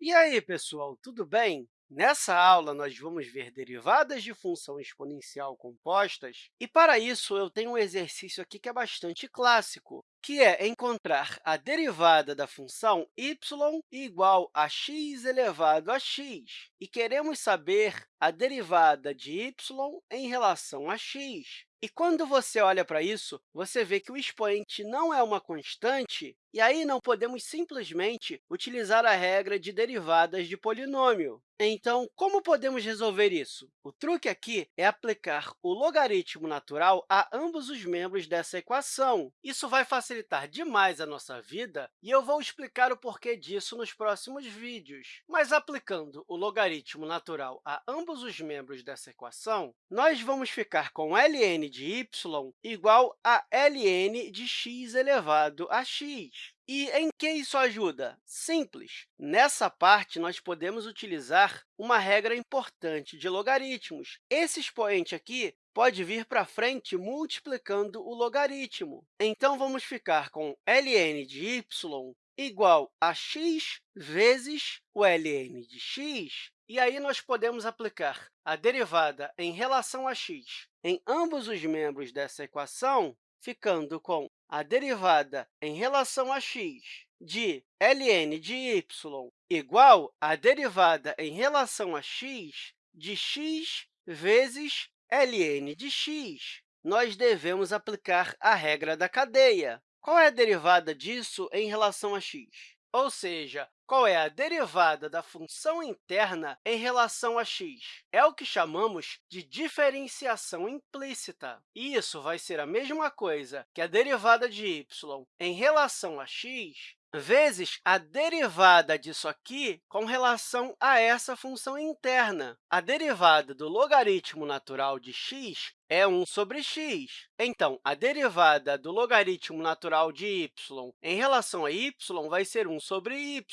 E aí, pessoal, tudo bem? Nessa aula, nós vamos ver derivadas de função exponencial compostas, e, para isso, eu tenho um exercício aqui que é bastante clássico, que é encontrar a derivada da função y igual a x elevado a x, e queremos saber a derivada de y em relação a x. E quando você olha para isso, você vê que o expoente não é uma constante, e aí não podemos simplesmente utilizar a regra de derivadas de polinômio. Então, como podemos resolver isso? O truque aqui é aplicar o logaritmo natural a ambos os membros dessa equação. Isso vai facilitar demais a nossa vida, e eu vou explicar o porquê disso nos próximos vídeos. Mas, aplicando o logaritmo natural a ambos os membros dessa equação, nós vamos ficar com ln de y igual a ln de x elevado a x. E em que isso ajuda? Simples. Nessa parte, nós podemos utilizar uma regra importante de logaritmos. Esse expoente aqui pode vir para frente multiplicando o logaritmo. Então, vamos ficar com ln de y igual a x vezes o ln de x. E aí, nós podemos aplicar a derivada em relação a x em ambos os membros dessa equação, ficando com a derivada em relação a x de ln de y igual à derivada em relação a x de x vezes ln de x. Nós devemos aplicar a regra da cadeia. Qual é a derivada disso em relação a x? Ou seja, qual é a derivada da função interna em relação a x? É o que chamamos de diferenciação implícita. E isso vai ser a mesma coisa que a derivada de y em relação a x vezes a derivada disso aqui com relação a essa função interna. A derivada do logaritmo natural de x é 1 sobre x. Então, a derivada do logaritmo natural de y em relação a y vai ser 1 sobre y,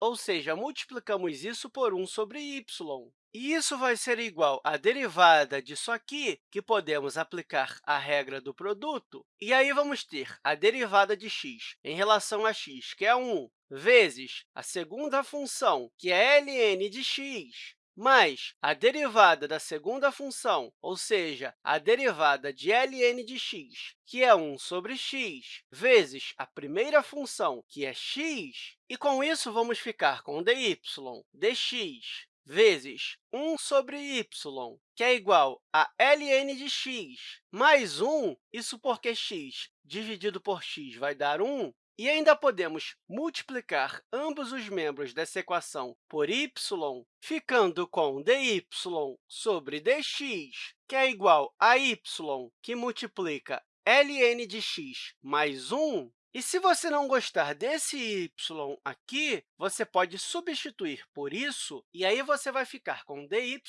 ou seja, multiplicamos isso por 1 sobre y. E isso vai ser igual à derivada disso aqui, que podemos aplicar a regra do produto. E aí vamos ter a derivada de x em relação a x, que é 1, vezes a segunda função, que é ln de x, mais a derivada da segunda função, ou seja, a derivada de ln de x, que é 1 sobre x, vezes a primeira função, que é x, e com isso vamos ficar com dy dx vezes 1 sobre y, que é igual a ln de x, mais 1, isso porque x dividido por x vai dar 1, e ainda podemos multiplicar ambos os membros dessa equação por y, ficando com dy sobre dx, que é igual a y, que multiplica ln de x mais 1, e se você não gostar desse y aqui, você pode substituir por isso, e aí você vai ficar com dy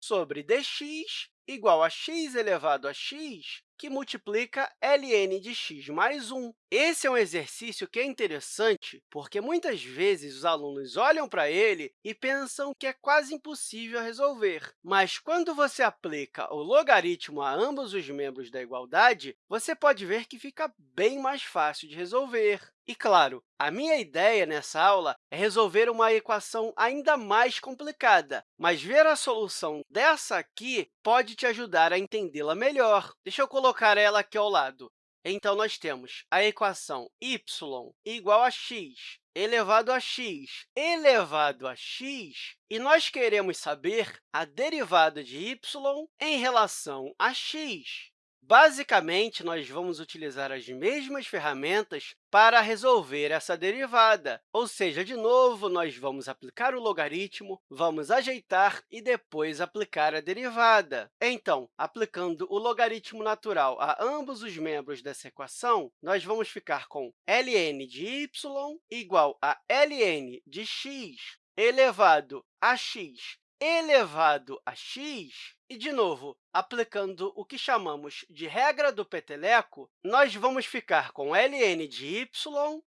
sobre dx igual a x elevado a x, que multiplica ln de x mais 1. Esse é um exercício que é interessante, porque muitas vezes os alunos olham para ele e pensam que é quase impossível resolver. Mas, quando você aplica o logaritmo a ambos os membros da igualdade, você pode ver que fica bem mais fácil de resolver. E, claro, a minha ideia nessa aula é resolver uma equação ainda mais complicada, mas ver a solução dessa aqui pode te ajudar a entendê-la melhor. Deixa eu colocar ela aqui ao lado. Então, nós temos a equação y igual a x elevado a x elevado a x, e nós queremos saber a derivada de y em relação a x. Basicamente, nós vamos utilizar as mesmas ferramentas para resolver essa derivada. Ou seja, de novo, nós vamos aplicar o logaritmo, vamos ajeitar e depois aplicar a derivada. Então, aplicando o logaritmo natural a ambos os membros dessa equação, nós vamos ficar com ln de y igual a ln de x elevado a x elevado a x. E, de novo, aplicando o que chamamos de regra do peteleco, nós vamos ficar com ln de y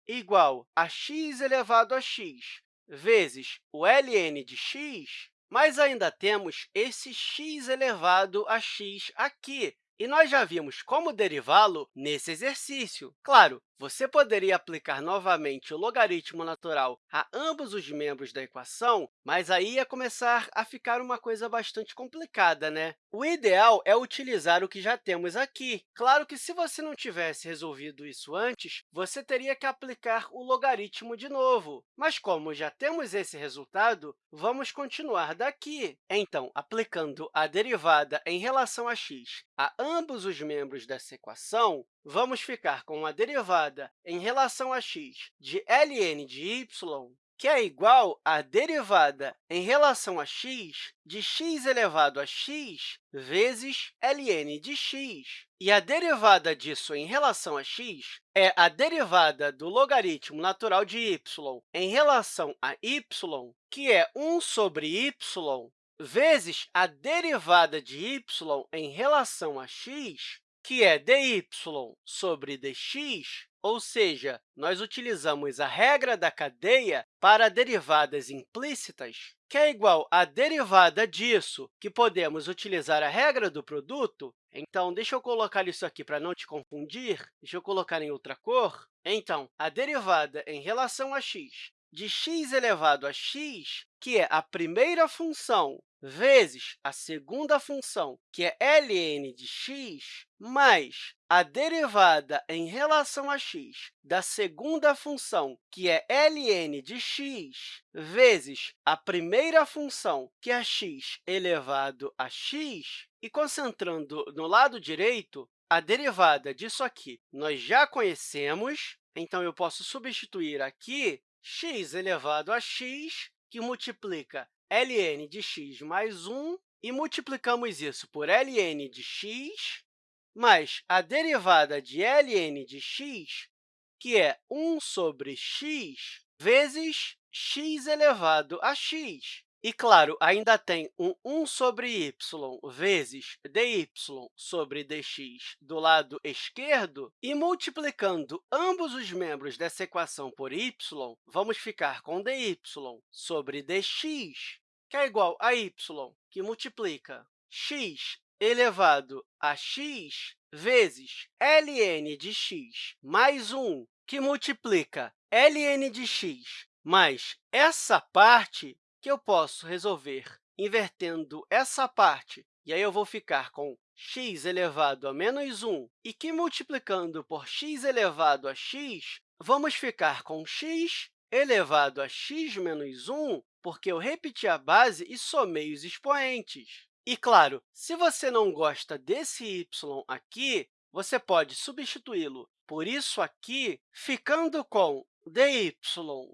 igual a x elevado a x vezes o ln de x, mas ainda temos esse x elevado a x aqui, e nós já vimos como derivá-lo nesse exercício. Claro, você poderia aplicar novamente o logaritmo natural a ambos os membros da equação, mas aí ia começar a ficar uma coisa bastante complicada, né? O ideal é utilizar o que já temos aqui. Claro que, se você não tivesse resolvido isso antes, você teria que aplicar o logaritmo de novo. Mas, como já temos esse resultado, vamos continuar daqui. Então, aplicando a derivada em relação a x a ambos os membros dessa equação, vamos ficar com a derivada em relação a x de ln de y, que é igual à derivada em relação a x de x elevado a x vezes ln de x. E a derivada disso em relação a x é a derivada do logaritmo natural de y em relação a y, que é 1 sobre y vezes a derivada de y em relação a x, que é dy sobre dx, ou seja, nós utilizamos a regra da cadeia para derivadas implícitas, que é igual à derivada disso, que podemos utilizar a regra do produto. Então, deixa eu colocar isso aqui para não te confundir. Deixa eu colocar em outra cor. Então, a derivada em relação a x de x elevado a x, que é a primeira função vezes a segunda função, que é ln de x, mais a derivada em relação a x da segunda função, que é ln de x, vezes a primeira função, que é x elevado a x, e concentrando no lado direito, a derivada disso aqui. Nós já conhecemos, então eu posso substituir aqui x elevado a x, que multiplica ln de x mais 1, e multiplicamos isso por ln de x, mais a derivada de ln de x, que é 1 sobre x, vezes x elevado a x. E, claro, ainda tem um 1 sobre y vezes dy sobre dx do lado esquerdo, e multiplicando ambos os membros dessa equação por y, vamos ficar com dy sobre dx, que é igual a y, que multiplica x elevado a x vezes ln de x mais 1, que multiplica ln de x mais essa parte que eu posso resolver invertendo essa parte, e aí eu vou ficar com x elevado a menos 1, e que, multiplicando por x elevado a x, vamos ficar com x elevado a x menos 1, porque eu repeti a base e somei os expoentes. E, claro, se você não gosta desse y aqui, você pode substituí-lo por isso aqui, ficando com dy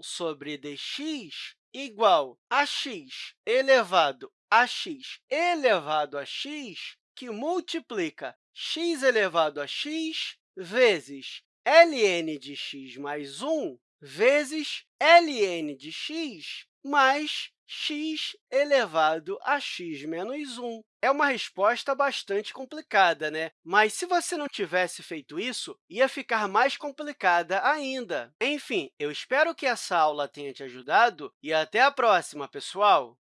sobre dx igual a x elevado a x elevado a x, que multiplica x elevado a x vezes ln de x mais 1 vezes ln de x mais x elevado a x menos 1. É uma resposta bastante complicada, né? Mas, se você não tivesse feito isso, ia ficar mais complicada ainda. Enfim, eu espero que essa aula tenha te ajudado e até a próxima, pessoal!